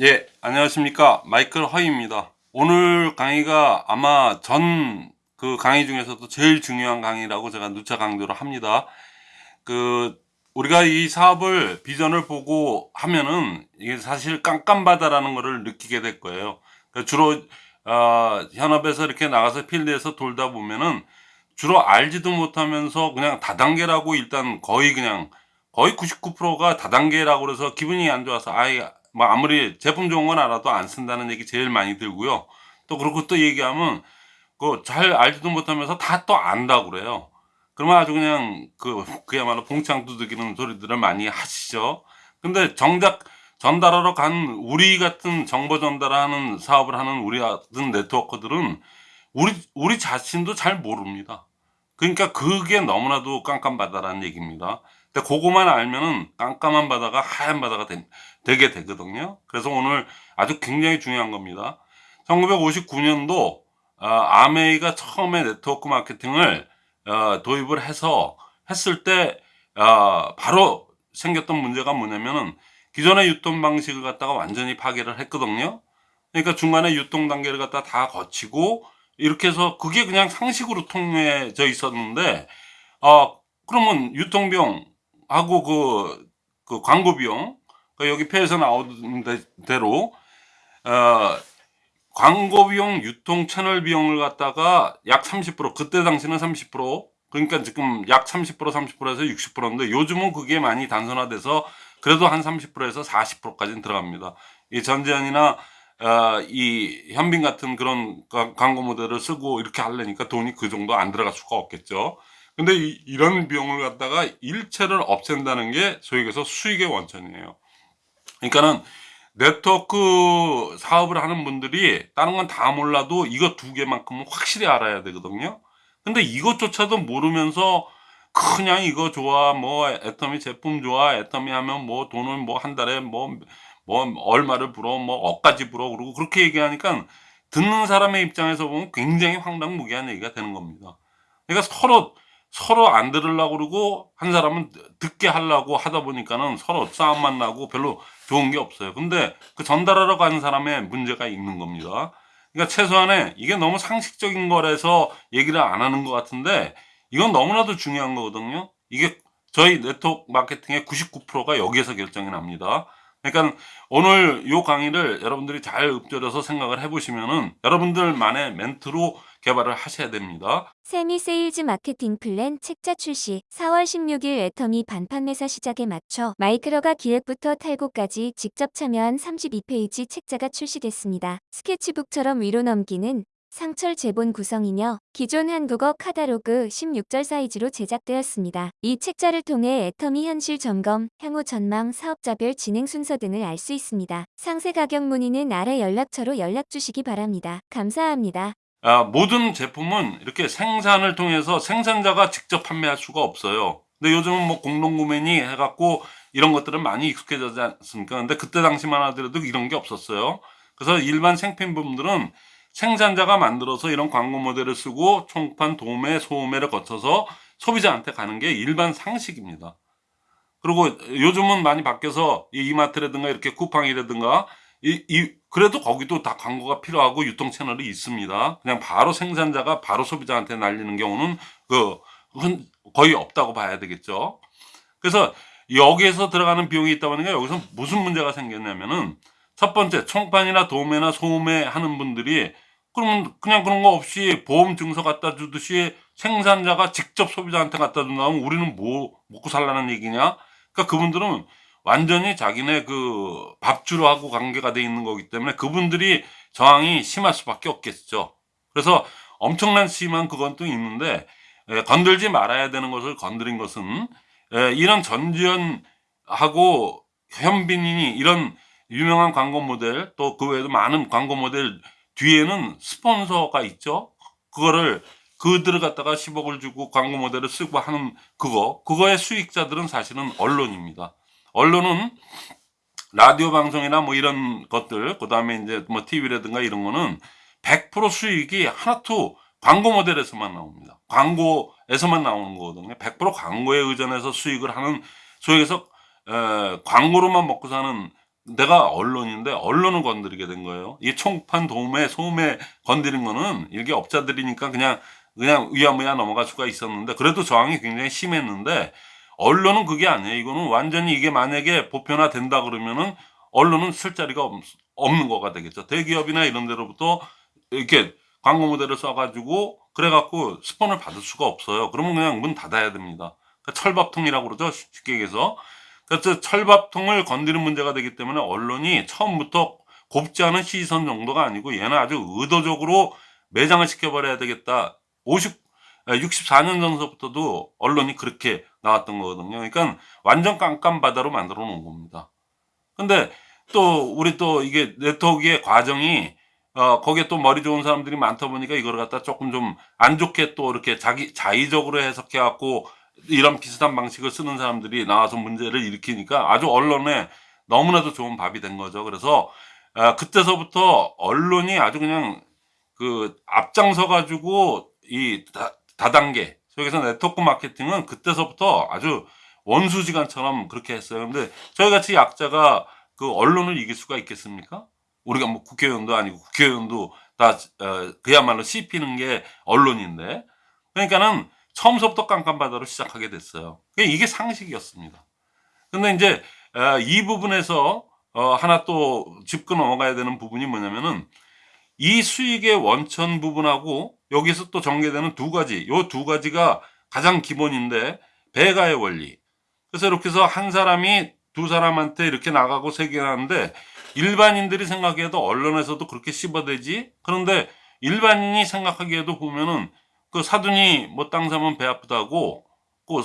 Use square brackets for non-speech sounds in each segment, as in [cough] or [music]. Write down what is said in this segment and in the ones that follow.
예, 안녕하십니까. 마이클 허입니다. 오늘 강의가 아마 전 그 강의 중에서도 제일 중요한 강의라고 제가 누차 강조를 합니다. 그, 우리가 이 사업을 비전을 보고 하면은 이게 사실 깜깜바다라는 것을 느끼게 될 거예요. 그러니까 주로, 어, 현업에서 이렇게 나가서 필드에서 돌다 보면은 주로 알지도 못하면서 그냥 다단계라고 일단 거의 그냥 거의 99%가 다단계라고 그래서 기분이 안 좋아서 아이 뭐 아무리 제품 좋은 건 알아도 안 쓴다는 얘기 제일 많이 들고요. 또 그렇고 또 얘기하면 그 잘 알지도 못하면서 다 또 안다고 그래요. 그러면 아주 그냥 그 그야말로 봉창 두드기는 소리들을 많이 하시죠. 근데 정작 전달하러 간 우리 같은 정보 전달하는 사업을 하는 우리 같은 네트워커들은 우리 우리 자신도 잘 모릅니다. 그러니까 그게 너무나도 깜깜바다라는 얘기입니다. 근데 그거만 알면은 깜깜한 바다가 하얀 바다가 되, 게 되거든요. 그래서 오늘 아주 굉장히 중요한 겁니다. 1959년도 어, 아메이가 처음에 네트워크 마케팅을 어, 도입을 해서 했을 때 어, 바로 생겼던 문제가 뭐냐면은 기존의 유통 방식을 갖다가 완전히 파괴를 했거든요. 그러니까 중간에 유통 단계를 갖다 다 거치고 이렇게 해서 그게 그냥 상식으로 통해져 있었는데 어 그러면 유통비용 하고 그, 그 광고 비용, 그 여기 표에서 나오는 대로, 어, 광고 비용, 유통 채널 비용을 갖다가 약 30%, 그때 당시는 30%, 그러니까 지금 약 30%, 30%에서 60%인데 요즘은 그게 많이 단순화돼서 그래도 한 30%에서 40%까지는 들어갑니다. 이 전지현이나 어, 이 현빈 같은 그런 광고 모델을 쓰고 이렇게 하려니까 돈이 그 정도 안 들어갈 수가 없겠죠. 근데 이, 런 비용을 갖다가 일체를 없앤다는 게 얘기해서 수익의 원천이에요. 그러니까는 네트워크 사업을 하는 분들이 다른 건 다 몰라도 이거 두 개만큼은 확실히 알아야 되거든요. 근데 이것조차도 모르면서 그냥 이거 좋아, 뭐 애터미 제품 좋아, 애터미 하면 뭐 돈을 뭐 한 달에 뭐, 뭐 얼마를 불어, 뭐 억까지 불어, 그러고 그렇게 얘기하니까 듣는 사람의 입장에서 보면 굉장히 황당무계한 얘기가 되는 겁니다. 그러니까 서로 서로 안 들으려고 그러고 한 사람은 듣게 하려고 하다 보니까는 서로 싸움만 나고 별로 좋은 게 없어요. 근데 그 전달하러 가는 사람의 문제가 있는 겁니다. 그러니까 최소한에 이게 너무 상식적인 거라서 얘기를 안 하는 것 같은데 이건 너무나도 중요한 거거든요. 이게 저희 네트워크 마케팅의 99%가 여기에서 결정이 납니다. 그러니까 오늘 요 강의를 여러분들이 잘 읊조려서 생각을 해보시면은 여러분들만의 멘트로 개발을 하셔야 됩니다. 세미 세일즈 마케팅 플랜 책자 출시 4월 16일 애터미 반판 매사 시작에 맞춰 마이크로가 기획부터 탈고까지 직접 참여한 32페이지 책자가 출시됐습니다. 스케치북처럼 위로 넘기는 상철 제본 구성이며 기존 한국어 카다로그 16절 사이즈로 제작되었습니다. 이 책자를 통해 애터미 현실 점검, 향후 전망, 사업자별 진행 순서 등을 알 수 있습니다. 상세 가격 문의는 아래 연락처로 연락 주시기 바랍니다. 감사합니다. 아, 모든 제품은 이렇게 생산을 통해서 생산자가 직접 판매할 수가 없어요. 근데 요즘은 뭐 공동구매니 해갖고 이런 것들은 많이 익숙해졌지 않습니까? 근데 그때 당시만 하더라도 이런 게 없었어요. 그래서 일반 생필품들은 생산자가 만들어서 이런 광고 모델을 쓰고 총판, 도매, 소매를 거쳐서 소비자한테 가는 게 일반 상식입니다. 그리고 요즘은 많이 바뀌어서 이 이마트라든가 이렇게 쿠팡이라든가 이, 이, 그래도 거기도 다 광고가 필요하고 유통 채널이 있습니다. 그냥 바로 생산자가 바로 소비자한테 날리는 경우는 그, 거의 없다고 봐야 되겠죠. 그래서 여기에서 들어가는 비용이 있다 보니까 여기서 무슨 문제가 생겼냐면은 첫 번째 총판이나 도매나 소매 하는 분들이 그러면 그냥 그런 거 없이 보험 증서 갖다 주듯이 생산자가 직접 소비자한테 갖다 준다면 우리는 뭐 먹고 살라는 얘기냐? 그러니까 그분들은 완전히 자기네 그 밥주로 하고 관계가 돼 있는 거기 때문에 그분들이 저항이 심할 수밖에 없겠죠. 그래서 엄청난 심한 그건 또 있는데 에, 건들지 말아야 되는 것을 건드린 것은 에, 이런 전지현하고 현빈이 이런 유명한 광고 모델 또 그 외에도 많은 광고 모델 뒤에는 스폰서가 있죠. 그거를 그들을 갖다가 10억을 주고 광고 모델을 쓰고 하는 그거 그거의 수익자들은 사실은 언론입니다. 언론은 라디오 방송이나 뭐 이런 것들 그 다음에 이제 뭐 TV라든가 이런 거는 100% 수익이 하나도 광고 모델에서만 나옵니다. 광고에서만 나오는 거거든요. 100% 광고에 의존해서 수익을 하는 소위에서 에, 광고로만 먹고 사는 내가 언론인데 언론을 건드리게 된 거예요. 이 총판 도움에 소음에 건드린 거는 일개 업자들이니까 그냥 그냥 위야무야 넘어갈 수가 있었는데 그래도 저항이 굉장히 심했는데 언론은 그게 아니에요. 이거는 완전히 이게 만약에 보편화 된다 그러면은 언론은 쓸 자리가 없, 없는 거가 되겠죠. 대기업이나 이런 데로부터 이렇게 광고 모델을 써가지고 그래갖고 스폰을 받을 수가 없어요. 그러면 그냥 문 닫아야 됩니다. 그러니까 철밥통이라고 그러죠. 쉽게 얘기해서. 그래서 철밥통을 건드리는 문제가 되기 때문에 언론이 처음부터 곱지 않은 시선 정도가 아니고 얘는 아주 의도적으로 매장을 시켜버려야 되겠다. 50, 64년 전서부터도 언론이 그렇게 나왔던 거거든요. 그러니까 완전 깜깜바다로 만들어 놓은 겁니다. 근데 또 우리 또 이게 네트워크의 과정이 어 거기에 또 머리 좋은 사람들이 많다 보니까 이걸 갖다 조금 좀 안 좋게 또 이렇게 자기 자의적으로 해석해 갖고 이런 비슷한 방식을 쓰는 사람들이 나와서 문제를 일으키니까 아주 언론에 너무나도 좋은 밥이 된 거죠. 그래서 아, 그때서부터 언론이 아주 그냥 그 앞장서 가지고 이 다, 다단계 여기서 네트워크 마케팅은 그때서부터 아주 원수지간처럼 그렇게 했어요. 근데 저희 같이 약자가 그 언론을 이길 수가 있겠습니까? 우리가 뭐 국회의원도 아니고 국회의원도 다 어, 그야말로 씹히는 게 언론인데 그러니까는 처음부터 깜깜바다로 시작하게 됐어요. 이게 상식이었습니다. 근데 이제 어, 이 부분에서 어, 하나 또 짚고 넘어가야 되는 부분이 뭐냐면은 이 수익의 원천 부분하고 여기서 또 전개되는 두 가지, 요 두 가지가 가장 기본인데 배가의 원리. 그래서 이렇게 해서 한 사람이 두 사람한테 이렇게 나가고 세계하는데 일반인들이 생각해도 언론에서도 그렇게 씹어대지. 그런데 일반인이 생각하기에도 보면은 그 사돈이 뭐 땅 사면 배 아프다고 그,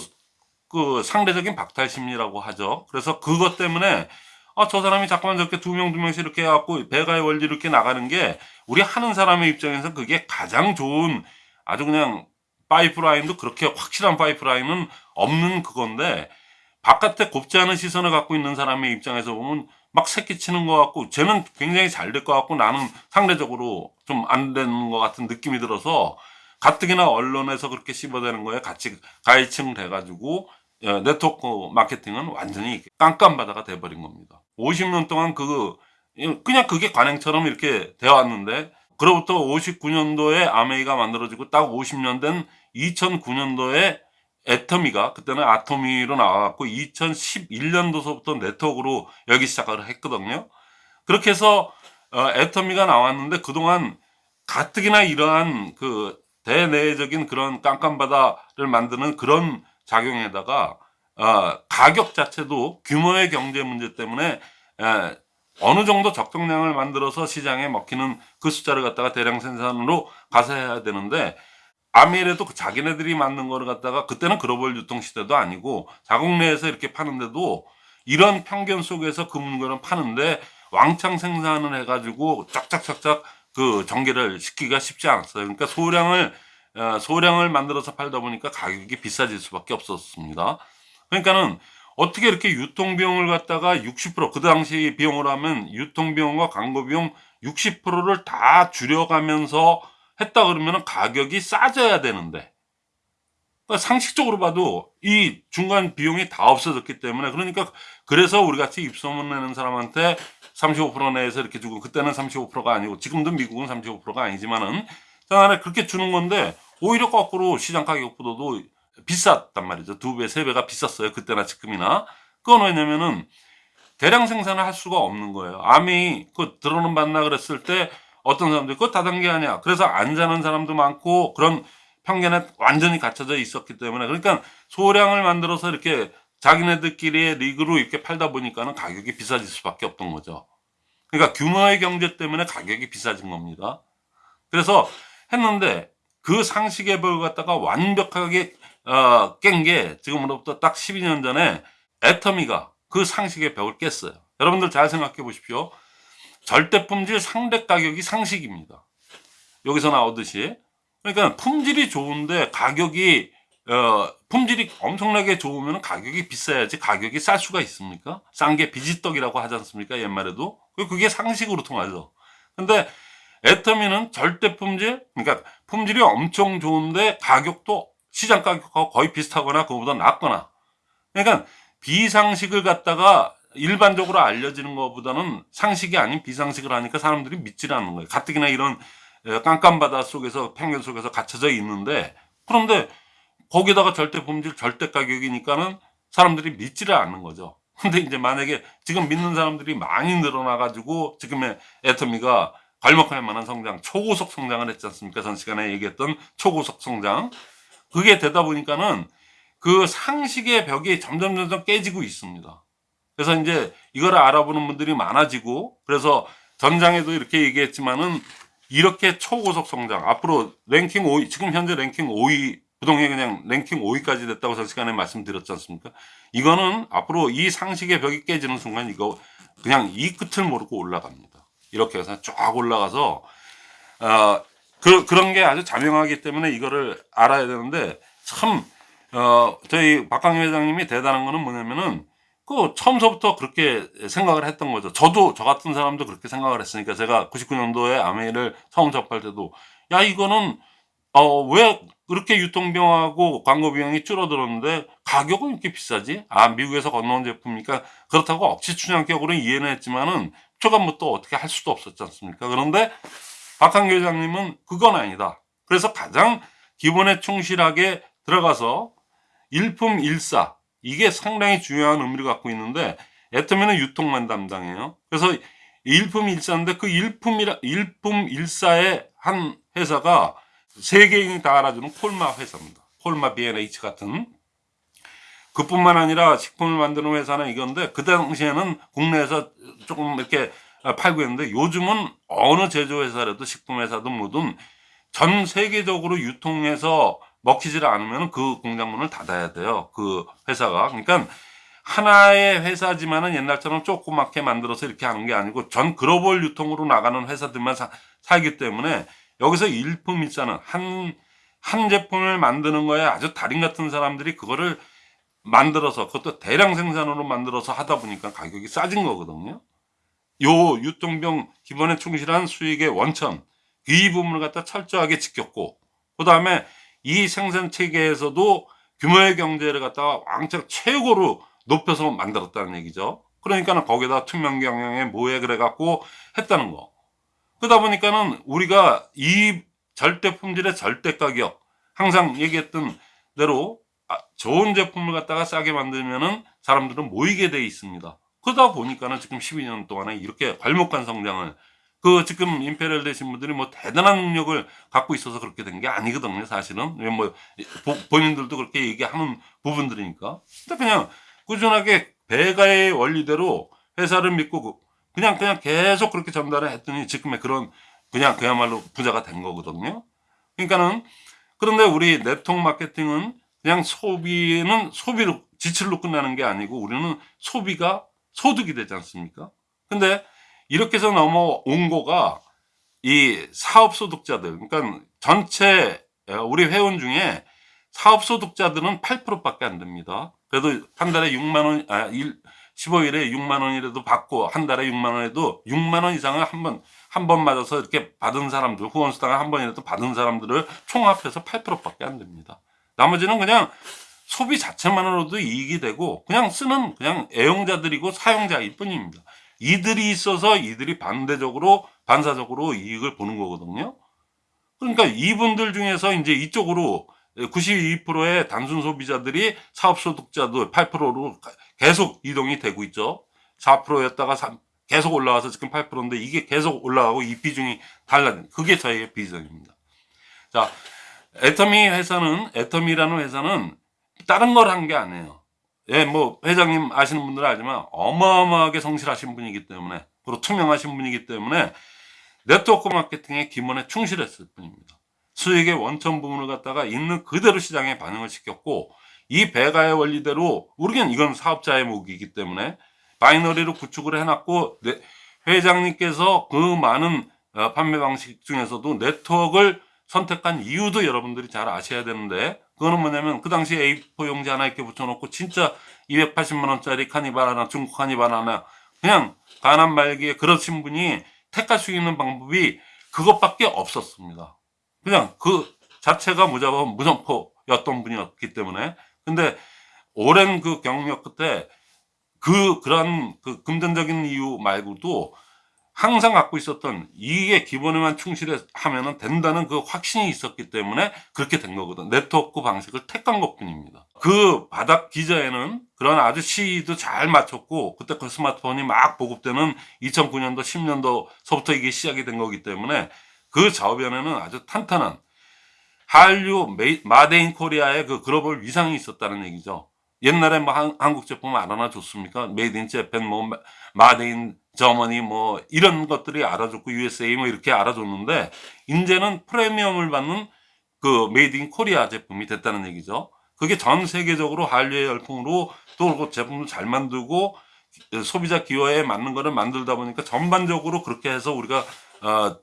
그 상대적인 박탈 심리라고 하죠. 그래서 그것 때문에 아, 저 사람이 자꾸만 저렇게 두 명, 두 명씩 이렇게 해갖고 배가의 원리 이렇게 나가는 게 우리 하는 사람의 입장에서 그게 가장 좋은 아주 그냥 파이프라인도 그렇게 확실한 파이프라인은 없는 그건데 바깥에 곱지 않은 시선을 갖고 있는 사람의 입장에서 보면 막 새끼치는 것 같고 쟤는 굉장히 잘 될 것 같고 나는 상대적으로 좀 안 되는 것 같은 느낌이 들어서 가뜩이나 언론에서 그렇게 씹어대는 거에 같이 가해층 돼가지고 어, 네트워크 마케팅은 완전히 깜깜바다가 돼버린 겁니다. 50년 동안 그 그냥 그게 관행처럼 이렇게 되어 왔는데 그로부터 59년도에 아메이가 만들어지고 딱 50년 된 2009년도에 애터미가 그때는 아토미로 나와갖고 2011년도서부터 네트워크로 열기 시작을 했거든요. 그렇게 해서 어, 애터미가 나왔는데 그동안 가뜩이나 이러한 그 대내적인 그런 깜깜바다를 만드는 그런 작용에다가 어, 가격 자체도 규모의 경제 문제 때문에 에, 어느 정도 적정량을 만들어서 시장에 먹히는 그 숫자를 갖다가 대량 생산으로 가서 해야 되는데 아메리에도 그 자기네들이 만든 거를 갖다가 그때는 글로벌 유통 시대도 아니고 자국 내에서 이렇게 파는데도 이런 편견 속에서 그 물건을 파는데 왕창 생산을 해가지고 쫙쫙쫙쫙 그 전개를 시키기가 쉽지 않았어요. 그러니까 소량을 어, 소량을 만들어서 팔다 보니까 가격이 비싸질 수밖에 없었습니다. 그러니까는 어떻게 이렇게 유통 비용을 갖다가 60%그 당시 비용으로 하면 유통 비용과 광고 비용 60%를 다 줄여가면서 했다 그러면 가격이 싸져야 되는데 그러니까 상식적으로 봐도 이 중간 비용이 다 없어졌기 때문에 그러니까 그래서 우리 같이 입소문 내는 사람한테 35% 내에서 이렇게 주고 그때는 35%가 아니고 지금도 미국은 35%가 아니지만은 장안에 그렇게 주는 건데 오히려 거꾸로 시장 가격보다도 비쌌단 말이죠. 두 배, 세 배가 비쌌어요. 그때나 지금이나. 그건 왜냐면은 대량 생산을 할 수가 없는 거예요. 암이 그 들어는 받나 그랬을 때 어떤 사람들이 그거 다단계 아니야. 그래서 안 자는 사람도 많고 그런 편견에 완전히 갇혀져 있었기 때문에 그러니까 소량을 만들어서 이렇게 자기네들끼리의 리그로 이렇게 팔다 보니까는 가격이 비싸질 수밖에 없던 거죠. 그러니까 규모의 경제 때문에 가격이 비싸진 겁니다. 그래서 했는데 그 상식의 벽을 갖다가 완벽하게 어, 깬 게 지금으로부터 딱 12년 전에 애터미가 그 상식의 벽을 깼어요. 여러분들 잘 생각해 보십시오. 절대 품질 상대 가격이 상식입니다. 여기서 나오듯이. 그러니까 품질이 좋은데 가격이 어, 품질이 엄청나게 좋으면 가격이 비싸야지 가격이 쌀 수가 있습니까? 싼 게 비지떡이라고 하지 않습니까? 옛말에도. 그게 상식으로 통하죠. 근데 애터미는 절대 품질, 그러니까 품질이 엄청 좋은데 가격도 시장 가격하고 거의 비슷하거나 그거보다 낮거나. 그러니까 비상식을 갖다가 일반적으로 알려지는 것보다는 상식이 아닌 비상식을 하니까 사람들이 믿질 않는 거예요. 가뜩이나 이런 에, 깜깜 바다 속에서 평균 속에서 갇혀져 있는데 그런데 거기다가 절대 품질 절대 가격이니까는 사람들이 믿지를 않는 거죠. [laughs] 근데 이제 만약에 지금 믿는 사람들이 많이 늘어나 가지고 지금의 애터미가 발목할 만한 성장, 초고속 성장을 했지 않습니까? 전 시간에 얘기했던 초고속 성장. 그게 되다 보니까는 그 상식의 벽이 점점 점점 깨지고 있습니다. 그래서 이제 이걸 알아보는 분들이 많아지고 그래서 전장에도 이렇게 얘기했지만은 이렇게 초고속 성장 앞으로 랭킹 5위 지금 현재 랭킹 5위 부동의 그냥 랭킹 5위까지 됐다고 전 시간에 말씀드렸지 않습니까? 이거는 앞으로 이 상식의 벽이 깨지는 순간 이거 그냥 이 끝을 모르고 올라갑니다. 이렇게 해서 쫙 올라가서 어, 그, 그런 게 아주 자명하기 때문에 이거를 알아야 되는데 참 어, 저희 박강희 회장님이 대단한 거는 뭐냐면은 그 처음서부터 그렇게 생각을 했던 거죠. 저도 저 같은 사람도 그렇게 생각을 했으니까 제가 99년도에 아메이를 처음 접할 때도 야 이거는 어 왜 그렇게 유통비용하고 광고 비용이 줄어들었는데 가격은 이렇게 비싸지? 아 미국에서 건너온 제품이니까 그렇다고 억지 춘향격으로 이해는 했지만은 뭐또 어떻게 할 수도 없었지 않습니까? 그런데 박한교 회장님은 그건 아니다. 그래서 가장 기본에 충실하게 들어가서 일품 일사 이게 상당히 중요한 의미를 갖고 있는데 애터미는 유통만 담당해요. 그래서 일품 일사인데 그 일품이라 일품 일사의 한 회사가 세계인이 다 알아주는 콜마 회사입니다. 콜마 B&H 같은 그뿐만 아니라 식품을 만드는 회사는 이건데 그 당시에는 국내에서 조금 이렇게 팔고 있는데 요즘은 어느 제조회사라도 식품회사도 뭐든 전 세계적으로 유통해서 먹히질 않으면 그 공장문을 닫아야 돼요. 그 회사가. 그러니까 하나의 회사지만은 옛날처럼 조그맣게 만들어서 이렇게 하는 게 아니고 전 글로벌 유통으로 나가는 회사들만 사, 살기 때문에 여기서 일품 일사는 한, 한 제품을 만드는 거에 아주 달인 같은 사람들이 그거를 만들어서 그것도 대량 생산으로 만들어서 하다 보니까 가격이 싸진 거거든요. 요 유통병 기본에 충실한 수익의 원천 이 부분을 갖다 철저하게 지켰고 그 다음에 이 생산 체계에서도 규모의 경제를 갖다가 왕창 최고로 높여서 만들었다는 얘기죠. 그러니까는 거기다 투명 경영에 뭐해 그래 갖고 했다는 거. 그러다 보니까는 우리가 이 절대 품질의 절대 가격 항상 얘기했던 대로 아, 좋은 제품을 갖다가 싸게 만들면은 사람들은 모이게 돼 있습니다. 그러다 보니까는 지금 12년 동안에 이렇게 발목한 성장을 그 지금 Imperial 되신 분들이 뭐 대단한 능력을 갖고 있어서 그렇게 된 게 아니거든요, 사실은. 왜뭐 본인들도 그렇게 얘기하는 부분들이니까. 그냥 꾸준하게 배가의 원리대로 회사를 믿고 그 그냥 그냥 계속 그렇게 전달을 했더니 지금의 그런 그냥 그야말로 부자가 된 거거든요. 그러니까는 그런데 우리 네트워크 마케팅은 그냥 소비는 소비로 지출로 끝나는 게 아니고 우리는 소비가 소득이 되지 않습니까? 근데 이렇게 해서 넘어온 거가 이 사업 소득자들 그러니까 전체 우리 회원 중에 사업 소득자들은 8%밖에 안 됩니다. 그래도 한 달에 6만 원, 아, 일, 15일에 6만 원이라도 받고 한 달에 6만 원에도 6만 원 이상을 한 번, 한 번 맞아서 이렇게 받은 사람들, 후원수당을 한 번이라도 받은 사람들을 총합해서 8%밖에 안 됩니다. 나머지는 그냥 소비 자체만으로도 이익이 되고 그냥 쓰는 그냥 애용자들이고 사용자일 뿐입니다. 이들이 있어서 이들이 반대적으로 반사적으로 이익을 보는 거거든요. 그러니까 이분들 중에서 이제 이쪽으로 92%의 단순 소비자들이 사업 소득자들 8%로 계속 이동이 되고 있죠. 4%였다가 3, 계속 올라와서 지금 8%인데 이게 계속 올라가고 이 비중이 달라진 그게 저희의 비전입니다. 자, 애터미 회사는 애터미라는 회사는 다른 걸 한 게 아니에요. 예, 뭐 회장님 아시는 분들은 알지만 어마어마하게 성실하신 분이기 때문에 그리고 투명하신 분이기 때문에 네트워크 마케팅의 기본에 충실했을 뿐입니다. 수익의 원천 부분을 갖다가 있는 그대로 시장에 반영을 시켰고 이 배가의 원리대로 우리는 이건 사업자의 몫이기 때문에 binary로 구축을 해놨고 네, 회장님께서 그 많은 어, 판매 방식 중에서도 네트워크를 선택한 이유도 여러분들이 잘 아셔야 되는데 그거는 뭐냐면 그 당시 A4 용지 하나 이렇게 붙여놓고 진짜 280만 원짜리 카니발 하나 중국 카니발 하나 그냥 가난 말기에 그러신 분이 택할 수 있는 방법이 그것밖에 없었습니다. 그냥 그 자체가 무자본 무정포였던 분이었기 때문에 근데 오랜 그 경력 끝에 그 그런 그 금전적인 이유 말고도 항상 갖고 있었던 이게 기본에만 충실하면은 된다는 그 확신이 있었기 때문에 그렇게 된 거거든. 네트워크 방식을 택한 것 뿐입니다. 그 바닥 기저에는 그런 아주 시도 잘 맞췄고 그때 그 스마트폰이 막 보급되는 2009년도 10년도서부터 이게 시작이 된 거기 때문에 그 좌우변에는 아주 탄탄한 한류 made in Korea의 그 글로벌 위상이 있었다는 얘기죠. 옛날에 뭐 한, 한국 제품 알아나 줬습니까? made in Japan, 뭐 마- made in Germany 뭐 이런 것들이 알아줬고 USA 뭐 이렇게 알아줬는데 이제는 프리미엄을 받는 그 made in Korea 제품이 됐다는 얘기죠. 그게 전 세계적으로 한류의 열풍으로 또그 제품을 잘 만들고 소비자 기호에 맞는 거를 만들다 보니까 전반적으로 그렇게 해서 우리가 어,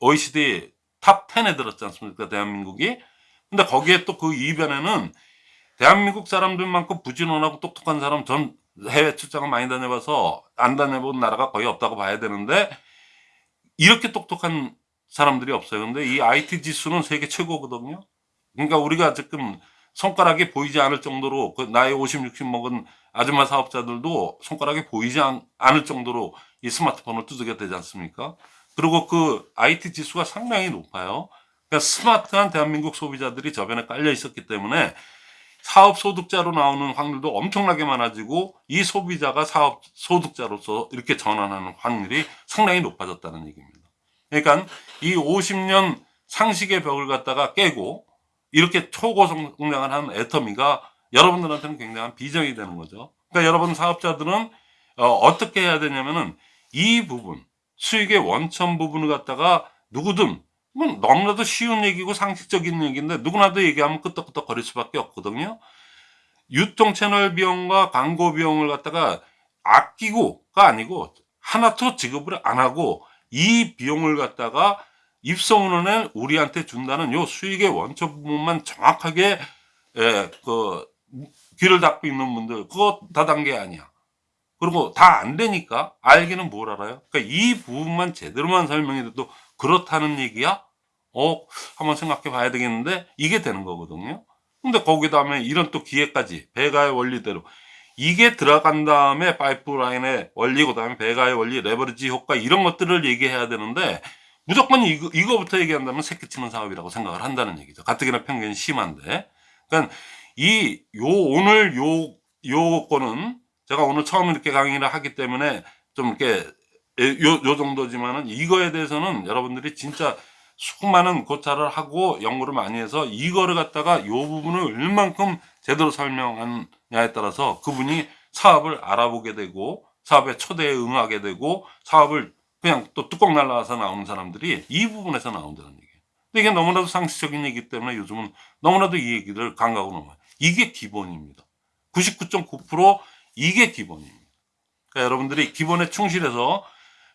OECD top 10에 들었지 않습니까? 대한민국이. 근데 거기에 또 그 이면에는 대한민국 사람들만큼 부지런하고 똑똑한 사람 전 해외 출장을 많이 다녀봐서 안 다녀본 나라가 거의 없다고 봐야 되는데 이렇게 똑똑한 사람들이 없어요. 근데 이 IT 지수는 세계 최고거든요. 그러니까 우리가 지금 손가락이 보이지 않을 정도로 그 나이 50, 60 먹은 아줌마 사업자들도 손가락이 보이지 않, 않을 정도로 이 스마트폰을 두들겨 대지 않습니까? 그리고 그 IT 지수가 상당히 높아요. 그러니까 스마트한 대한민국 소비자들이 저변에 깔려 있었기 때문에 사업 소득자로 나오는 확률도 엄청나게 많아지고 이 소비자가 사업 소득자로서 이렇게 전환하는 확률이 상당히 높아졌다는 얘기입니다. 그러니까 이 50년 상식의 벽을 갖다가 깨고 이렇게 초고성장을 한 애터미가 여러분들한테는 굉장한 비전이 되는 거죠. 그러니까 여러분 사업자들은 어, 떻게 해야 되냐면은 이 부분 수익의 원천 부분을 갖다가 누구든 이건 너무나도 쉬운 얘기고 상식적인 얘기인데 누구나도 얘기하면 끄떡끄떡 거릴 수밖에 없거든요. 유통 채널 비용과 광고 비용을 갖다가 아끼고가 아니고 하나도 지급을 안 하고 이 비용을 갖다가 입소문을 우리한테 준다는 요 수익의 원천 부분만 정확하게 예, 그 귀를 닫고 있는 분들 그거 다단계 아니야. 그리고 다 안 되니까 알기는 뭘 알아요? 그러니까 이 부분만 제대로만 설명해도 그렇다는 얘기야? 어, 한번 생각해 봐야 되겠는데 이게 되는 거거든요. 근데 거기다 하면 이런 또 기회까지 배가의 원리대로 이게 들어간 다음에 파이프라인의 원리 그다음에 배가의 원리 레버리지 효과 이런 것들을 얘기해야 되는데 무조건 이거, 이거부터 얘기한다면 새끼치는 사업이라고 생각을 한다는 얘기죠. 가뜩이나 편견이 심한데. 그러니까 이, 요, 오늘 요, 요거는 제가 오늘 처음 이렇게 강의를 하기 때문에 좀 이렇게 요, 요 정도지만은 이거에 대해서는 여러분들이 진짜 수많은 고찰을 하고 연구를 많이 해서 이거를 갖다가 요 부분을 얼만큼 제대로 설명하느냐에 따라서 그분이 사업을 알아보게 되고 사업의 초대에 응하게 되고 사업을 그냥 또 뚜껑 날라와서 나오는 사람들이 이 부분에서 나온다는 얘기예요. 근데 이게 너무나도 상식적인 얘기이기 때문에 요즘은 너무나도 이 얘기를 강가고 넘어요. 이게 기본입니다. 99.9% 이게 기본입니다. 그러니까 여러분들이 기본에 충실해서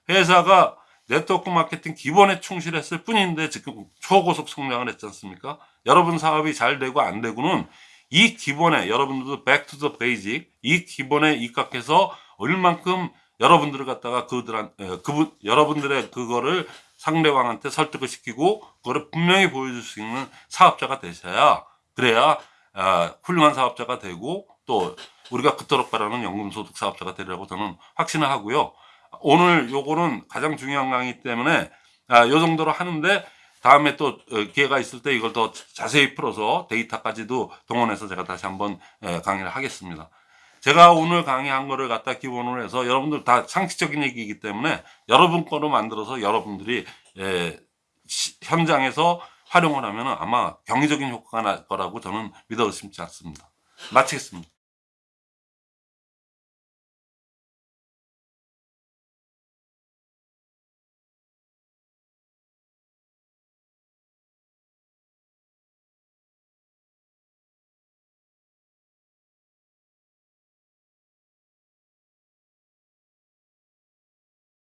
회사가 네트워크 마케팅 기본에 충실했을 뿐인데 지금 초고속 성장을 했지 않습니까? 여러분 사업이 잘 되고 안 되고는 이 기본에 여러분들도 back to the basic 이 기본에 입각해서 얼만큼 여러분들을 갖다가 그들한 에, 그분 여러분들의 그거를 상대방한테 설득을 시키고 그거를 분명히 보여줄 수 있는 사업자가 되셔야 그래야 아, 훌륭한 사업자가 되고 또 우리가 그토록 바라는 연금소득 사업자가 되리라고 저는 확신을 하고요. 오늘 요거는 가장 중요한 강의 때문에 아, 요 정도로 하는데 다음에 또 어, 기회가 있을 때 이걸 더 자세히 풀어서 데이터까지도 동원해서 제가 다시 한번 에, 강의를 하겠습니다. 제가 오늘 강의한 거를 갖다 기본으로 해서 여러분들 다 상식적인 얘기이기 때문에 여러분 거로 만들어서 여러분들이 에, 시- 현장에서 활용을 하면 아마 경제적인 효과가 날 거라고 저는 믿어 의심치 않습니다. 마치겠습니다.